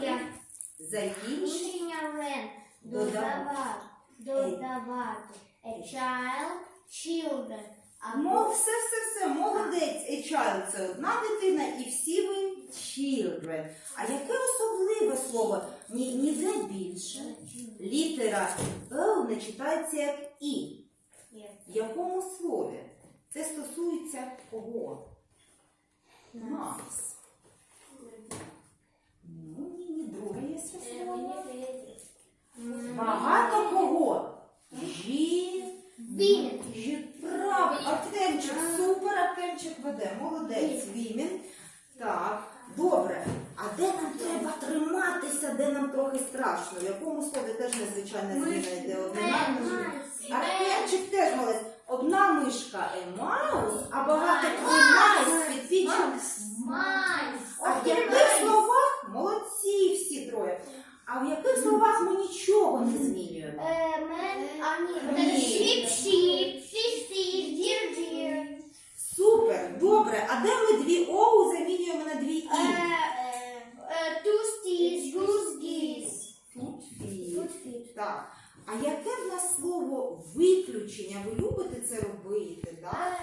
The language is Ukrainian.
Я. Закінчення. Закінчення. Додавати. Додавати. Додавати. A child, children. Мов, все, все, все, молодець. A child – це одна дитина, і всі ви children. А яке особливе слово? Ні, ніде більше. Літера Л не читається як І. В якому слові? Це стосується кого? Нас. Ну, ні, ні, друге є ще слово. Багато кого? Він. Жі. Артемчик, супер, Артемчик веде, молодець, Вімін. Так, добре. А де нам треба триматися, де нам трохи страшно? В якому слові теж незвичайна зміна йде жі- Артемчик теж молодець. Одна мишка е маус, а багато майс підпічок. А в яких словах молодці всі троє? А в яких словах ми нічого не змінюємо? Добре. А де ми дві оу замінюємо на дві і? Тустіс, гузгіс. goose, geese. Фі. Good feet. Так. А яке в нас слово виключення? Ви любите це робити, так?